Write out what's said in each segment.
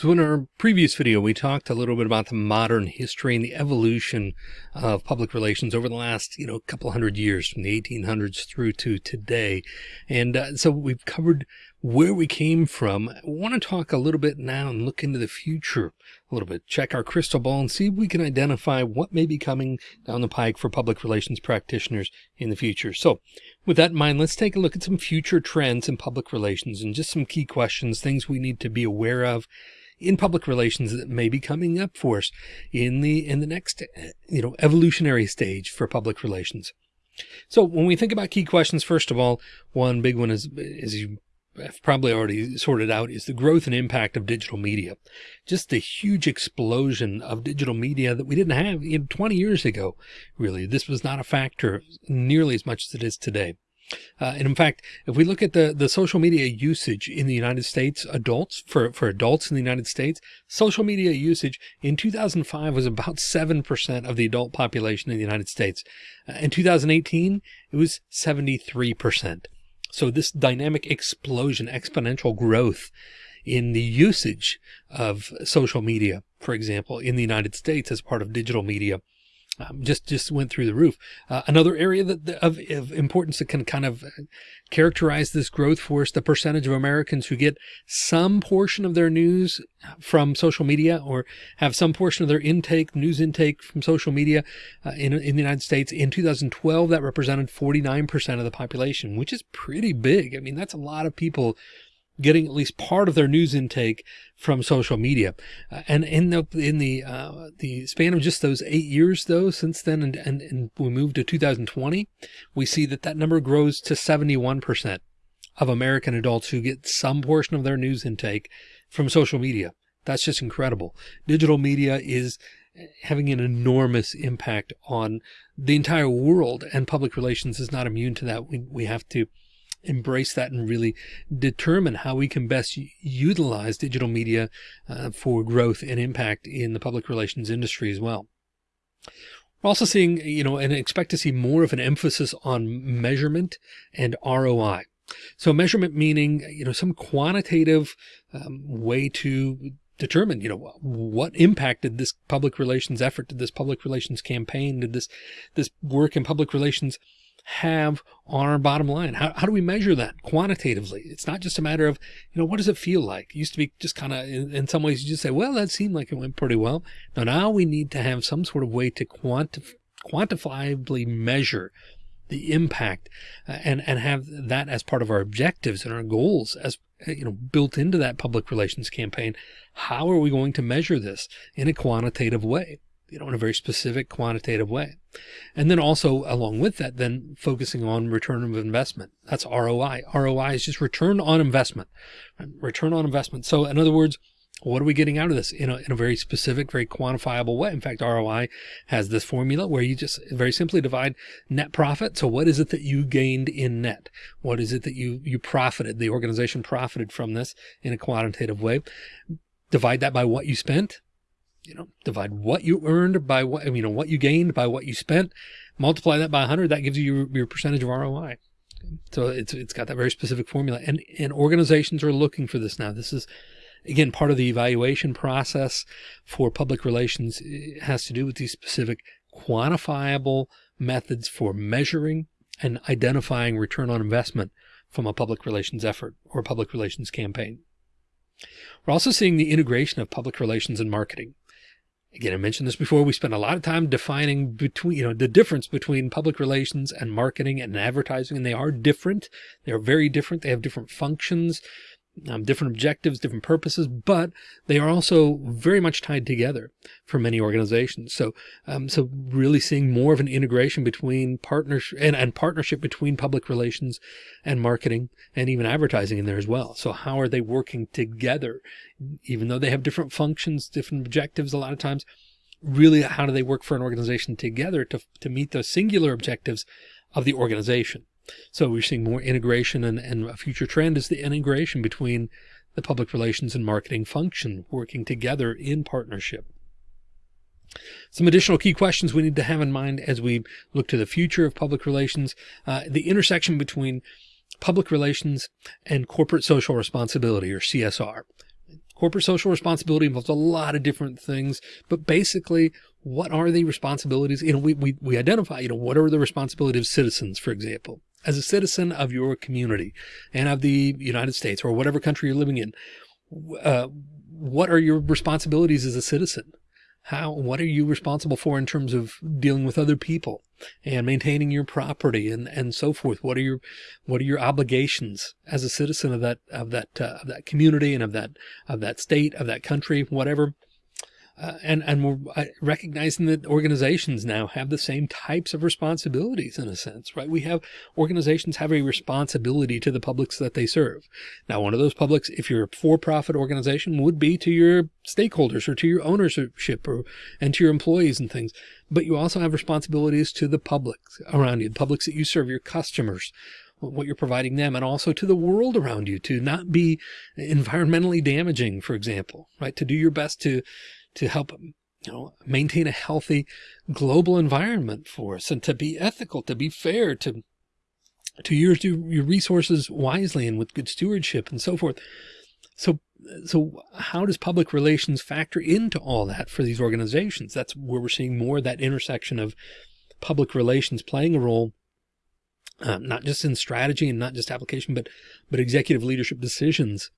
So in our previous video, we talked a little bit about the modern history and the evolution of public relations over the last, you know, couple hundred years from the 1800s through to today. And uh, so we've covered where we came from. I want to talk a little bit now and look into the future a little bit, check our crystal ball and see if we can identify what may be coming down the pike for public relations practitioners in the future. So with that in mind, let's take a look at some future trends in public relations and just some key questions, things we need to be aware of in public relations that may be coming up for us in the in the next you know evolutionary stage for public relations. So when we think about key questions, first of all, one big one is is you have probably already sorted out is the growth and impact of digital media. Just the huge explosion of digital media that we didn't have in 20 years ago. Really, this was not a factor nearly as much as it is today. Uh, and in fact, if we look at the, the social media usage in the United States, adults for, for adults in the United States, social media usage in 2005 was about 7% of the adult population in the United States. Uh, in 2018, it was 73%. So this dynamic explosion, exponential growth in the usage of social media, for example, in the United States as part of digital media um, just just went through the roof. Uh, another area that of, of, importance that can kind of characterize this growth for us, the percentage of Americans who get some portion of their news from social media or have some portion of their intake, news intake from social media uh, in, in the United States. In 2012, that represented 49% of the population, which is pretty big. I mean, that's a lot of people getting at least part of their news intake from social media. Uh, and in the, in the, uh, the span of just those eight years though, since then, and, and, and we moved to 2020, we see that that number grows to 71% of American adults who get some portion of their news intake from social media. That's just incredible. Digital media is having an enormous impact on the entire world and public relations is not immune to that. We, we have to embrace that and really determine how we can best utilize digital media uh, for growth and impact in the public relations industry as well. We're also seeing, you know, and expect to see more of an emphasis on measurement and ROI. So measurement meaning, you know, some quantitative um, way to determine, you know, what impact did this public relations effort, did this public relations campaign, did this, this work in public relations have on our bottom line? How, how do we measure that quantitatively? It's not just a matter of, you know, what does it feel like? It used to be just kind of, in, in, some ways you just say, well, that seemed like it went pretty well. Now, now we need to have some sort of way to quantif quantifiably measure the impact uh, and, and have that as part of our objectives and our goals as, uh, you know, built into that public relations campaign. How are we going to measure this in a quantitative way? You know, in a very specific quantitative way. And then also along with that, then focusing on return of investment. That's ROI. ROI is just return on investment, return on investment. So in other words, what are we getting out of this in a, in a very specific, very quantifiable way? In fact, ROI has this formula where you just very simply divide net profit. So what is it that you gained in net? What is it that you, you profited? The organization profited from this in a quantitative way. Divide that by what you spent you know, divide what you earned by what, you know, what you gained by what you spent, multiply that by 100, that gives you your, your percentage of ROI. So it's, it's got that very specific formula and, and organizations are looking for this now. This is, again, part of the evaluation process for public relations it has to do with these specific quantifiable methods for measuring and identifying return on investment from a public relations effort or public relations campaign. We're also seeing the integration of public relations and marketing. Again, I mentioned this before. We spend a lot of time defining between, you know, the difference between public relations and marketing and advertising, and they are different. They are very different. They have different functions um, different objectives, different purposes, but they are also very much tied together for many organizations. So, um, so really seeing more of an integration between partnership and, and partnership between public relations and marketing and even advertising in there as well. So how are they working together? Even though they have different functions, different objectives, a lot of times, really how do they work for an organization together to, to meet the singular objectives of the organization? So we're seeing more integration and, and a future trend is the integration between the public relations and marketing function working together in partnership. Some additional key questions we need to have in mind as we look to the future of public relations, uh, the intersection between public relations and corporate social responsibility or CSR. Corporate social responsibility involves a lot of different things, but basically what are the responsibilities? You know, we, we, we identify, you know, what are the responsibilities of citizens, for example, as a citizen of your community and of the United States or whatever country you're living in. Uh, what are your responsibilities as a citizen? How, what are you responsible for in terms of dealing with other people and maintaining your property and, and so forth? What are your, what are your obligations as a citizen of that, of that, uh, of that community and of that, of that state, of that country, whatever? Uh, and and we're uh, recognizing that organizations now have the same types of responsibilities in a sense, right? We have organizations have a responsibility to the publics that they serve. Now, one of those publics, if you're a for-profit organization, would be to your stakeholders or to your ownership or and to your employees and things. But you also have responsibilities to the public around you, the publics that you serve, your customers, what you're providing them and also to the world around you to not be environmentally damaging, for example, right? To do your best to to help you know, maintain a healthy global environment for us and to be ethical, to be fair, to, to use your resources wisely and with good stewardship and so forth. So, so how does public relations factor into all that for these organizations? That's where we're seeing more of that intersection of public relations playing a role, um, not just in strategy and not just application, but, but executive leadership decisions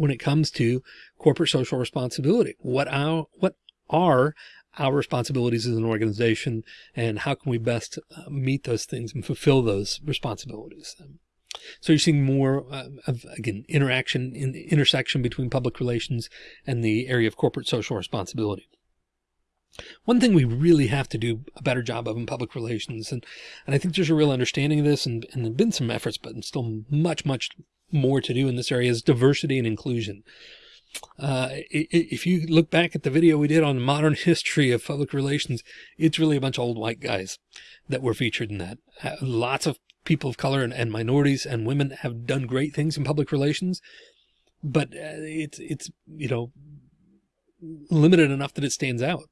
when it comes to corporate social responsibility. What our, what are our responsibilities as an organization and how can we best uh, meet those things and fulfill those responsibilities? So you're seeing more uh, of, again, interaction in intersection between public relations and the area of corporate social responsibility. One thing we really have to do a better job of in public relations, and, and I think there's a real understanding of this and, and there have been some efforts, but still much, much more to do in this area is diversity and inclusion. Uh, if you look back at the video we did on modern history of public relations, it's really a bunch of old white guys that were featured in that. Uh, lots of people of color and, and, minorities and women have done great things in public relations, but uh, it's, it's, you know, limited enough that it stands out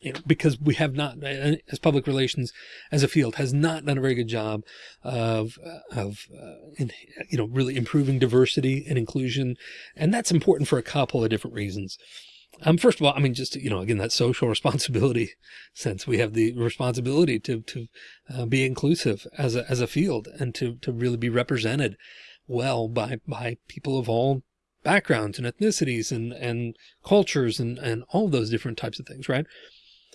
you know, because we have not, as public relations as a field has not done a very good job of, uh, of, uh, in, you know, really improving diversity and inclusion. And that's important for a couple of different reasons. Um, first of all, I mean, just, you know, again, that social responsibility sense, we have the responsibility to, to uh, be inclusive as a, as a field and to, to really be represented well by, by people of all backgrounds and ethnicities and, and cultures and, and all those different types of things, right?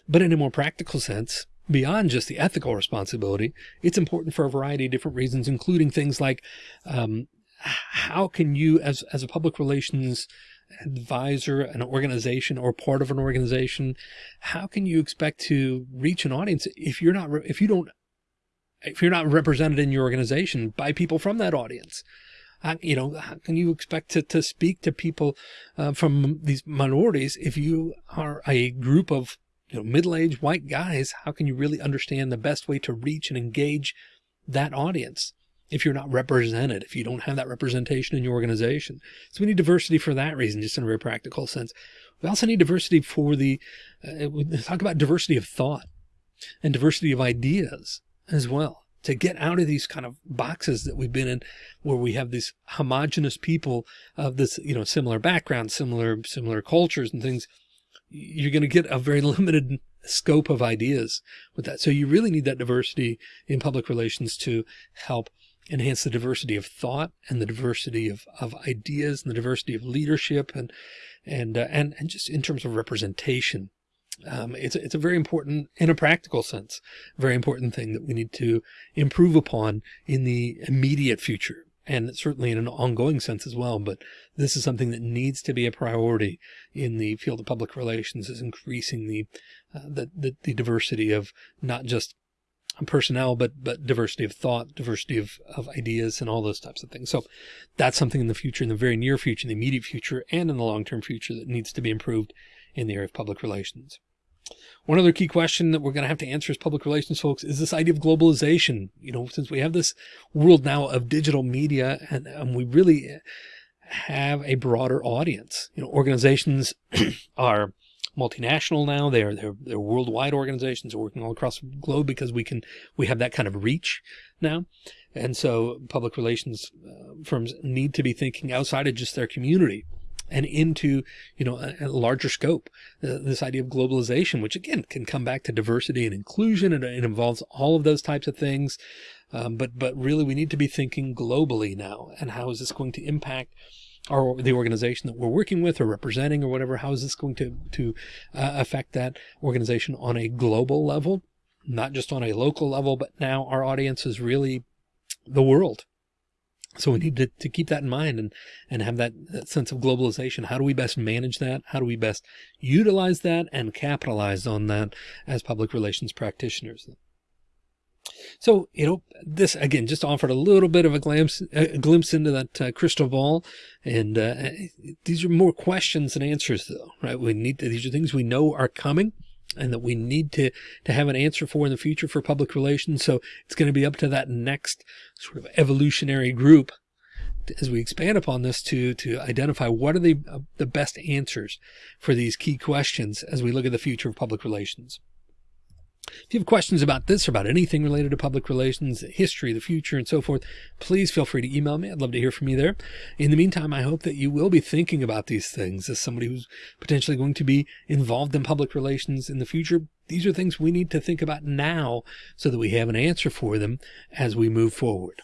But in a more practical sense, beyond just the ethical responsibility, it's important for a variety of different reasons, including things like, um, how can you as, as a public relations advisor, an organization or part of an organization, how can you expect to reach an audience if you're not, if you don't, if you're not represented in your organization by people from that audience? you know, how can you expect to, to speak to people uh, from these minorities if you are a group of you know, middle-aged white guys, how can you really understand the best way to reach and engage that audience if you're not represented, if you don't have that representation in your organization? So we need diversity for that reason, just in a very practical sense. We also need diversity for the, uh, talk about diversity of thought and diversity of ideas as well to get out of these kind of boxes that we've been in where we have these homogenous people of this, you know, similar backgrounds, similar, similar cultures and things you're going to get a very limited scope of ideas with that. So you really need that diversity in public relations to help enhance the diversity of thought and the diversity of, of ideas and the diversity of leadership and, and, uh, and, and just in terms of representation. Um, it's, it's a very important, in a practical sense, very important thing that we need to improve upon in the immediate future and certainly in an ongoing sense as well. But this is something that needs to be a priority in the field of public relations is increasing the, uh, the, the, the, diversity of not just personnel, but, but diversity of thought, diversity of, of ideas and all those types of things. So that's something in the future, in the very near future, in the immediate future, and in the long-term future that needs to be improved in the area of public relations. One other key question that we're going to have to answer as public relations folks is this idea of globalization. You know, since we have this world now of digital media and, and we really have a broader audience, you know, organizations are multinational now. They are, they're, they're worldwide organizations they're working all across the globe because we can, we have that kind of reach now. And so public relations uh, firms need to be thinking outside of just their community and into, you know, a, a larger scope, uh, this idea of globalization, which again can come back to diversity and inclusion. And it involves all of those types of things. Um, but, but really we need to be thinking globally now. And how is this going to impact or the organization that we're working with or representing or whatever, how is this going to, to uh, affect that organization on a global level, not just on a local level, but now our audience is really the world. So we need to, to keep that in mind and, and have that, that sense of globalization. How do we best manage that? How do we best utilize that and capitalize on that as public relations practitioners? So, you know, this again, just offered a little bit of a glimpse, a glimpse into that uh, crystal ball. And uh, these are more questions than answers though, right? We need to, these are things we know are coming and that we need to, to have an answer for in the future for public relations. So it's going to be up to that next sort of evolutionary group as we expand upon this to, to identify what are the, uh, the best answers for these key questions as we look at the future of public relations. If you have questions about this or about anything related to public relations, history, the future, and so forth, please feel free to email me. I'd love to hear from you there. In the meantime, I hope that you will be thinking about these things as somebody who's potentially going to be involved in public relations in the future. These are things we need to think about now so that we have an answer for them as we move forward.